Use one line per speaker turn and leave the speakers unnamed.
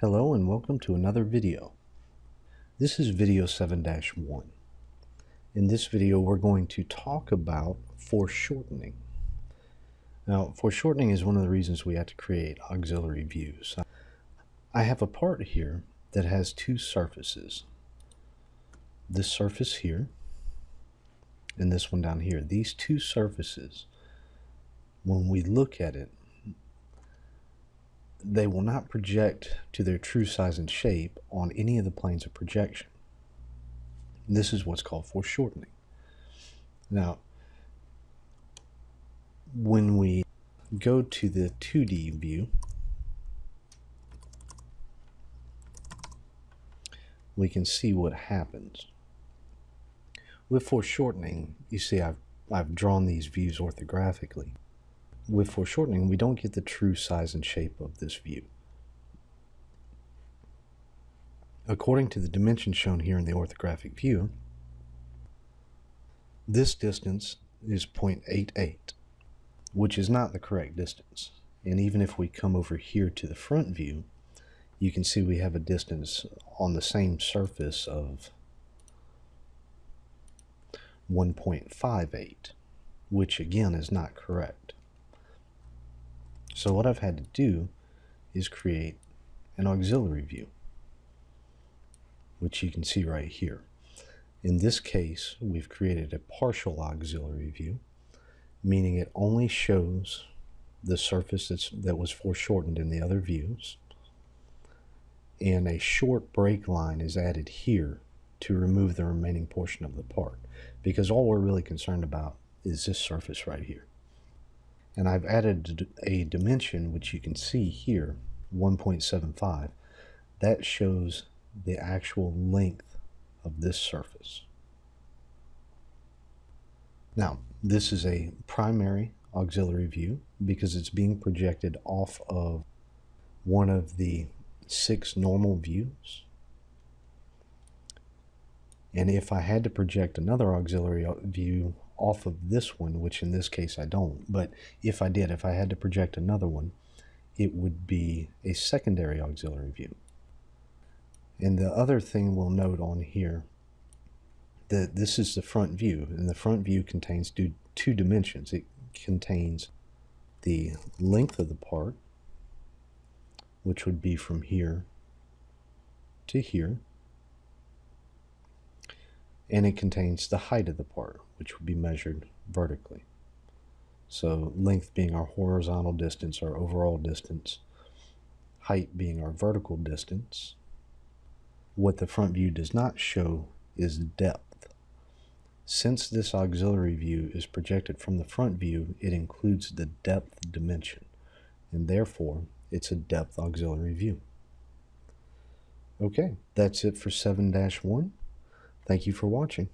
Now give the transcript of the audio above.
Hello and welcome to another video. This is video 7-1. In this video we're going to talk about foreshortening. Now foreshortening is one of the reasons we have to create auxiliary views. I have a part here that has two surfaces. This surface here and this one down here. These two surfaces, when we look at it, they will not project to their true size and shape on any of the planes of projection. This is what's called foreshortening. Now, when we go to the 2D view, we can see what happens. With foreshortening, you see I've, I've drawn these views orthographically. With foreshortening, we don't get the true size and shape of this view. According to the dimensions shown here in the orthographic view, this distance is 0.88, which is not the correct distance. And even if we come over here to the front view, you can see we have a distance on the same surface of 1.58, which again is not correct. So what I've had to do is create an auxiliary view, which you can see right here. In this case, we've created a partial auxiliary view, meaning it only shows the surface that's, that was foreshortened in the other views, and a short break line is added here to remove the remaining portion of the part because all we're really concerned about is this surface right here. And I've added a dimension which you can see here, 1.75. That shows the actual length of this surface. Now, this is a primary auxiliary view because it's being projected off of one of the six normal views and if I had to project another auxiliary uh, view off of this one, which in this case I don't, but if I did, if I had to project another one, it would be a secondary auxiliary view. And the other thing we'll note on here, that this is the front view, and the front view contains two, two dimensions. It contains the length of the part, which would be from here to here, and it contains the height of the part, which would be measured vertically. So length being our horizontal distance, our overall distance, height being our vertical distance. What the front view does not show is depth. Since this auxiliary view is projected from the front view, it includes the depth dimension, and therefore it's a depth auxiliary view. Okay, that's it for 7-1. Thank you for watching.